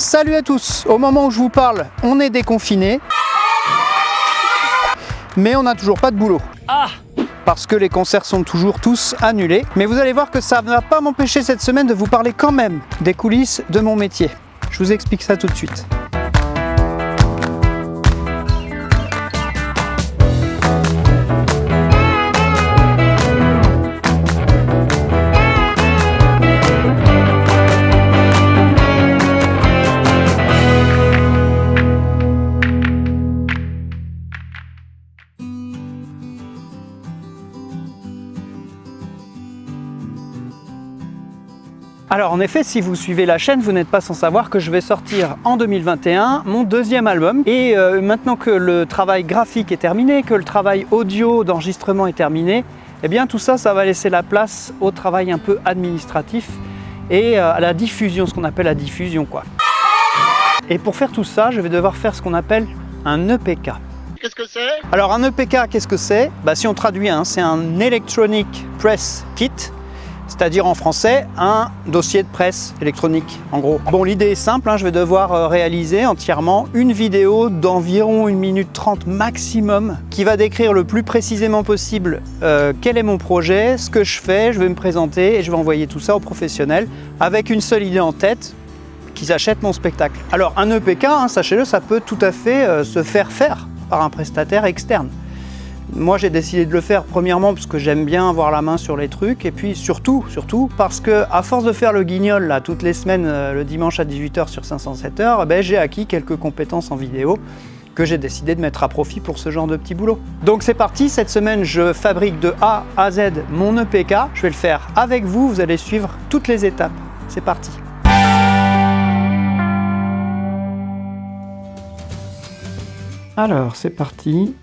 Salut à tous Au moment où je vous parle, on est déconfiné. Mais on n'a toujours pas de boulot. Ah Parce que les concerts sont toujours tous annulés. Mais vous allez voir que ça ne va pas m'empêcher cette semaine de vous parler quand même des coulisses de mon métier. Je vous explique ça tout de suite. En effet, si vous suivez la chaîne, vous n'êtes pas sans savoir que je vais sortir en 2021 mon deuxième album. Et euh, maintenant que le travail graphique est terminé, que le travail audio d'enregistrement est terminé, eh bien tout ça, ça va laisser la place au travail un peu administratif et euh, à la diffusion, ce qu'on appelle la diffusion quoi. Et pour faire tout ça, je vais devoir faire ce qu'on appelle un EPK. Qu'est-ce que c'est? Alors un EPK, qu'est-ce que c'est? Bah, Si on traduit, hein, c'est un Electronic Press Kit c'est-à-dire en français un dossier de presse électronique en gros. Bon l'idée est simple, hein, je vais devoir euh, réaliser entièrement une vidéo d'environ 1 minute 30 maximum qui va décrire le plus précisément possible euh, quel est mon projet, ce que je fais, je vais me présenter et je vais envoyer tout ça aux professionnels avec une seule idée en tête, qu'ils achètent mon spectacle. Alors un EPK, hein, sachez-le, ça peut tout à fait euh, se faire faire par un prestataire externe. Moi, j'ai décidé de le faire premièrement parce que j'aime bien avoir la main sur les trucs et puis surtout, surtout parce que à force de faire le guignol là toutes les semaines euh, le dimanche à 18h sur 507h, eh ben, j'ai acquis quelques compétences en vidéo que j'ai décidé de mettre à profit pour ce genre de petit boulot. Donc c'est parti, cette semaine je fabrique de A à Z mon EPK, je vais le faire avec vous, vous allez suivre toutes les étapes. C'est parti. Alors c'est parti,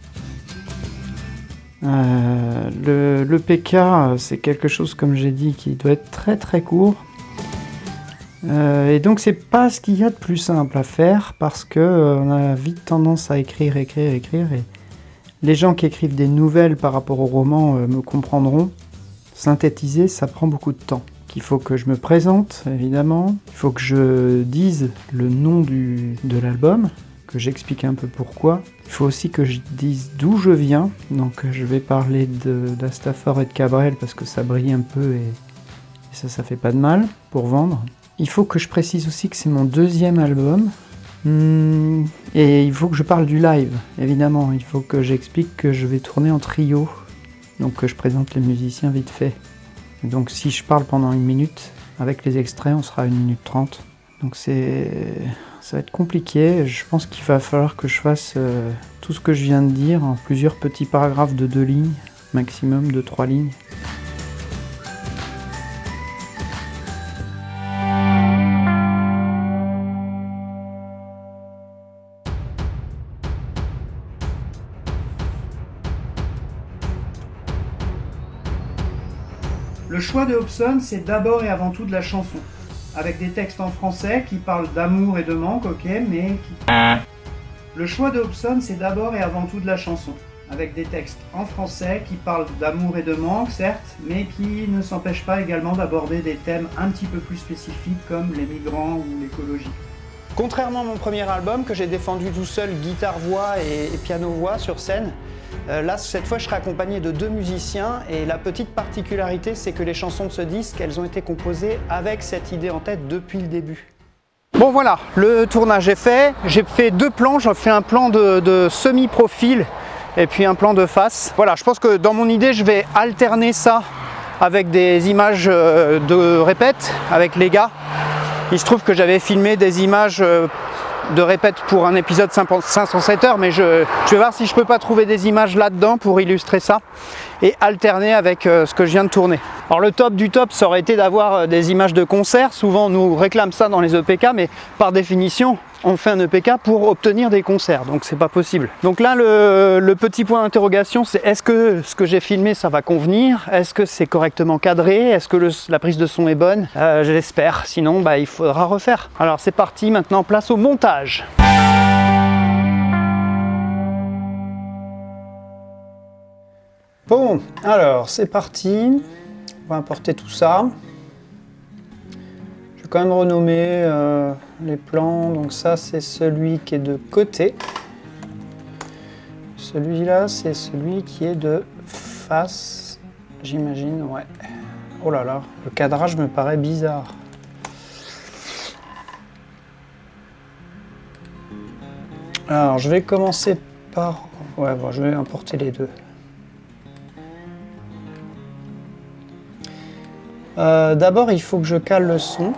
euh, le, PK, c'est quelque chose, comme j'ai dit, qui doit être très très court. Euh, et donc c'est pas ce qu'il y a de plus simple à faire parce que euh, on a vite tendance à écrire, écrire, écrire. Et les gens qui écrivent des nouvelles par rapport au roman me comprendront. Synthétiser, ça prend beaucoup de temps. Il faut que je me présente, évidemment. Il faut que je dise le nom du, de l'album que j'explique un peu pourquoi. Il faut aussi que je dise d'où je viens, donc je vais parler d'Astafor et de Cabrel parce que ça brille un peu et, ça, ça fait pas de mal pour vendre. Il faut que je précise aussi que c'est mon deuxième album. Hmm, et il faut que je parle du live, évidemment. Il faut que j'explique que je vais tourner en trio. Donc que je présente les musiciens vite fait. donc si je parle pendant une minute, avec les extraits, on sera à 1 minute 30. Donc c'est ça va être compliqué. Je pense qu'il va falloir que je fasse euh, tout ce que je viens de dire en plusieurs petits paragraphes de deux lignes, maximum de trois lignes. Le choix de Hobson, c'est d'abord et avant tout de la chanson avec des textes en français qui parlent d'amour et de manque, ok, mais qui... Le choix de Hobson, c'est d'abord et avant tout de la chanson, avec des textes en français qui parlent d'amour et de manque, certes, mais qui ne s'empêchent pas également d'aborder des thèmes un petit peu plus spécifiques comme les migrants ou l'écologie. Contrairement à mon premier album que j'ai défendu tout seul, guitare-voix et piano-voix sur scène, là, cette fois, je serai accompagné de deux musiciens et la petite particularité, c'est que les chansons de ce disque, elles ont été composées avec cette idée en tête depuis le début. Bon voilà, le tournage est fait. J'ai fait deux plans, j'ai fait un plan de, semi-profil et puis un plan de face. Voilà, je pense que dans mon idée, je vais alterner ça avec des images euh, de répète avec les gars. Il se trouve que j'avais filmé des images euh, de répète pour un épisode 507 heures, mais je, vais voir si je peux pas trouver des images là-dedans pour illustrer ça et alterner avec euh, ce que je viens de tourner. Alors le top du top, ça aurait été d'avoir euh, des images de concert. Souvent on nous réclame ça dans les EPK, mais par définition, on fait un EPK pour obtenir des concerts, donc c'est pas possible. Donc là, le, petit point d'interrogation, c'est est-ce que ce que j'ai filmé, ça va convenir? Est-ce que c'est correctement cadré? Est-ce que la prise de son est bonne? Euh, J'espère, sinon bah, il faudra refaire. Alors c'est parti, maintenant place au montage. Bon, alors c'est parti. On va importer tout ça. Quand même renommer euh, les plans. Donc ça, c'est celui qui est de côté. Celui-là, c'est celui qui est de face, j'imagine, ouais. Oh là là, le cadrage me paraît bizarre. Alors, je vais commencer par... Ouais, bon, je vais importer les deux. Euh, d'abord, il faut que je cale le son.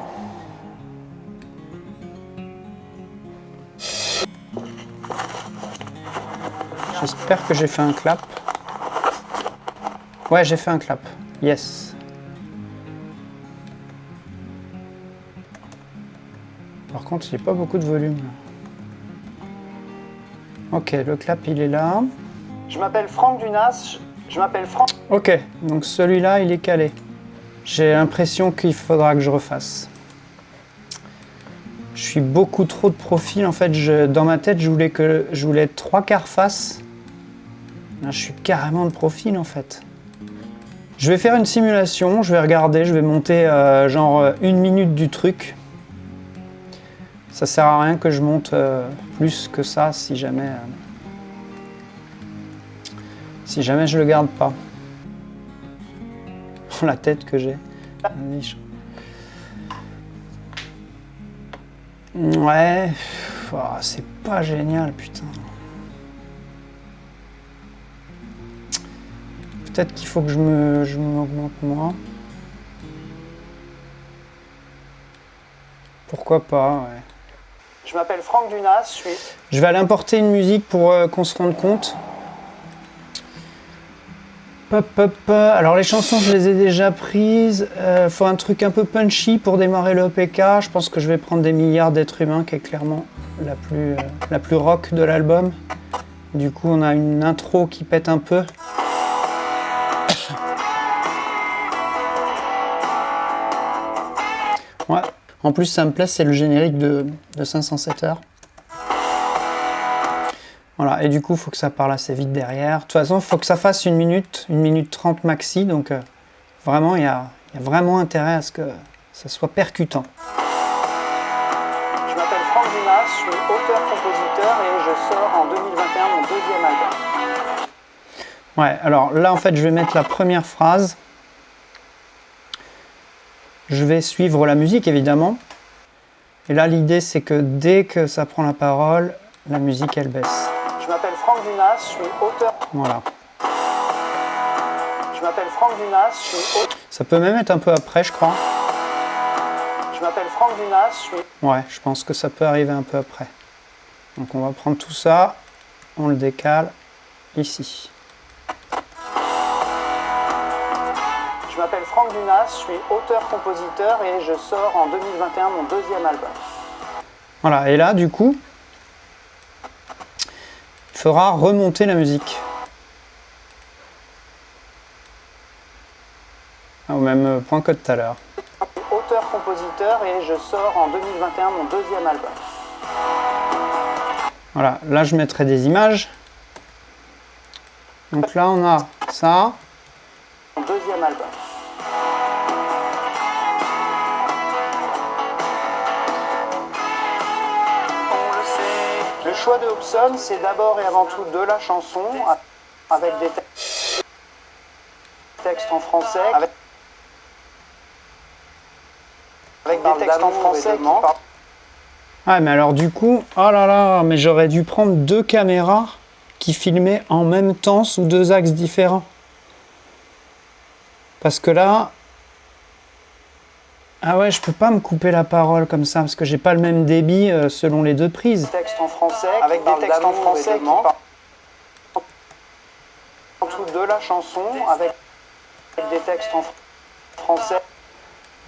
J'espère que j'ai fait un clap. Ouais, j'ai fait un clap. Yes. Par contre, il n'y a pas beaucoup de volume. Ok, le clap, il est là. Je m'appelle Franck Dunas. Je m'appelle Franck. Ok, donc celui-là, il est calé. J'ai l'impression qu'il faudra que je refasse. Je suis beaucoup trop de profil. En fait, je, dans ma tête, je voulais, que, je voulais être trois quarts face. Là, je suis carrément de profil, en fait. Je vais faire une simulation, je vais regarder, je vais monter euh, genre euh, une minute du truc. Ça sert à rien que je monte euh, plus que ça si jamais, si jamais je le garde pas. La tête que j'ai. Ouais, oh, c'est pas génial, putain. Peut-être qu'il faut que je me, je m'augmente moi. Pourquoi pas, ouais. Je m'appelle Franck Dunas, je suis... Je vais aller importer une musique pour euh, qu'on se rende compte. Pop, pop, pop. Alors les chansons, je les ai déjà prises. Euh, faut un truc un peu punchy pour démarrer le OPK. Je pense que je vais prendre des milliards d'êtres humains, qui est clairement la plus, euh, la plus rock de l'album. Du coup, on a une intro qui pète un peu. Ouais. En plus, ça me plaît, c'est le générique de, de 507 heures. Voilà, et du coup, il faut que ça parle assez vite derrière. De toute façon, il faut que ça fasse une minute, une minute trente maxi, donc euh, vraiment, il y a, y a, vraiment intérêt à ce que ça soit percutant. Je m'appelle Franck Dumas, je suis auteur-compositeur et je sors en 2021 mon deuxième album. Ouais, alors là, en fait, je vais mettre la première phrase. Je vais suivre la musique, évidemment. Et là, l'idée, c'est que dès que ça prend la parole, la musique, elle baisse. Je m'appelle Franck Dunas, je suis auteur. Voilà. Je m'appelle Franck Dunas, je suis auteur. Ça peut même être un peu après, je crois. Je m'appelle Franck Dunas, je suis... Ouais, je pense que ça peut arriver un peu après. Donc on va prendre tout ça, on le décale ici. Franck Dunas, je suis auteur-compositeur et je sors en 2021 mon deuxième album. Voilà, et là, du coup, il faudra remonter la musique. Au même point que tout à l'heure. Auteur-compositeur et je sors en 2021 mon deuxième album. Voilà, là je mettrai des images. Donc là on a ça. Mon deuxième album. Le choix de Hobson, c'est d'abord et avant tout de la chanson, avec des textes en français, avec, avec des textes en français qui parlent... Ah mais alors du coup, oh là là, mais j'aurais dû prendre deux caméras qui filmaient en même temps sous deux axes différents. Parce que là, ah ouais, je peux pas me couper la parole comme ça parce que j'ai pas le même débit euh, selon les deux prises. Texte en français, avec des textes en français qui parlent en dessous de la chanson, avec des textes en français.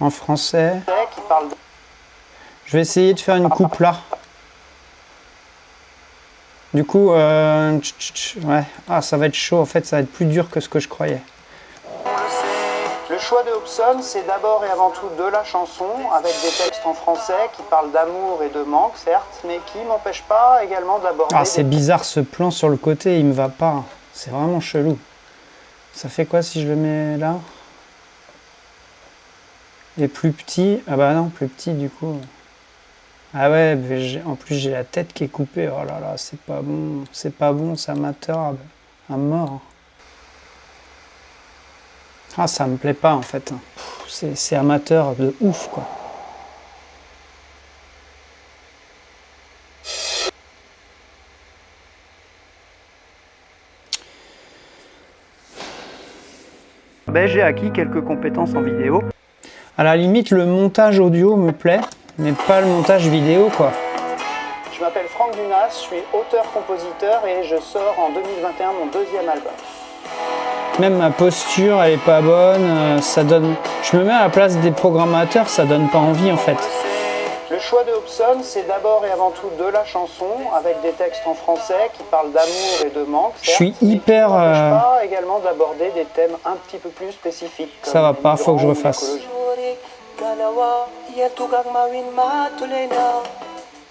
En français. Qui parlent de... Je vais essayer de faire une coupe là. Du coup, euh, ouais, ah, ça va être chaud. En fait, ça va être plus dur que ce que je croyais. Le choix de Hobson, c'est d'abord et avant tout de la chanson, avec des textes en français qui parlent d'amour et de manque, certes, mais qui m'empêchent pas également d'aborder... Ah, c'est bizarre ce plan sur le côté, il me va pas. C'est vraiment chelou. Ça fait quoi si je le mets là? Et plus petit, ah bah non, plus petit du coup. Ah ouais, en plus j'ai la tête qui est coupée, oh là là, c'est pas bon, c'est pas bon, c'est amateur à mort. Ah, ça me plaît pas en fait. C'est amateur de ouf quoi. Ben, j'ai acquis quelques compétences en vidéo. À la limite, le montage audio me plaît, mais pas le montage vidéo quoi. Je m'appelle Franck Dunas, je suis auteur-compositeur et je sors en 2021 mon deuxième album. Même ma posture, elle est pas bonne, euh, ça donne... Je me mets à la place des programmateurs, ça donne pas envie en fait. Le choix de Hobson, c'est d'abord et avant tout de la chanson, avec des textes en français qui parlent d'amour et de manque. Je suis hyper... Euh... pas également d'aborder des thèmes un petit peu plus spécifiques. Ça va pas, faut que je refasse.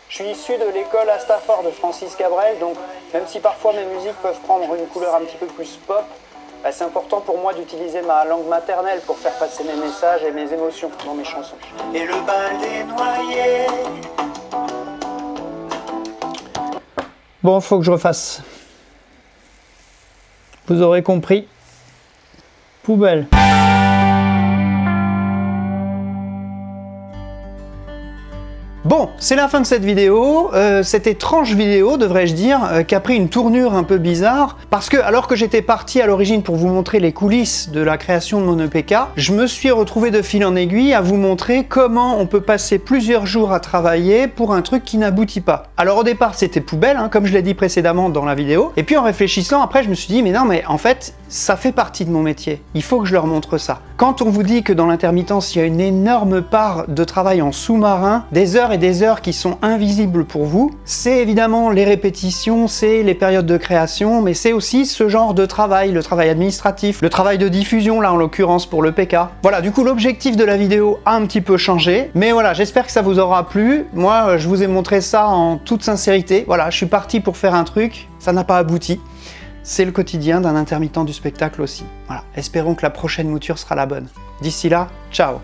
Je suis issu de l'école à Stafford de Francis Cabrel, donc même si parfois mes musiques peuvent prendre une couleur un petit peu plus pop, bah, c'est important pour moi d'utiliser ma langue maternelle pour faire passer mes messages et mes émotions dans mes chansons. Et le bal des noyés. Bon, faut que je refasse. Vous aurez compris. Poubelle. Bon, c'est la fin de cette vidéo, euh, cette étrange vidéo, devrais-je dire, euh, qui a pris une tournure un peu bizarre, parce que alors que j'étais parti à l'origine pour vous montrer les coulisses de la création de mon EPK, je me suis retrouvé de fil en aiguille à vous montrer comment on peut passer plusieurs jours à travailler pour un truc qui n'aboutit pas. Alors au départ c'était poubelle, hein, comme je l'ai dit précédemment dans la vidéo, et puis en réfléchissant après je me suis dit mais non mais en fait ça fait partie de mon métier, il faut que je leur montre ça. Quand on vous dit que dans l'intermittence il y a une énorme part de travail en sous-marin, des et des heures qui sont invisibles pour vous, c'est évidemment les répétitions, c'est les périodes de création, mais c'est aussi ce genre de travail, le travail administratif, le travail de diffusion, là en l'occurrence pour le PK. Voilà, du coup l'objectif de la vidéo a un petit peu changé, mais voilà, j'espère que ça vous aura plu. Moi, je vous ai montré ça en toute sincérité. Voilà, je suis parti pour faire un truc, ça n'a pas abouti. C'est le quotidien d'un intermittent du spectacle aussi. Voilà, espérons que la prochaine mouture sera la bonne. D'ici là, ciao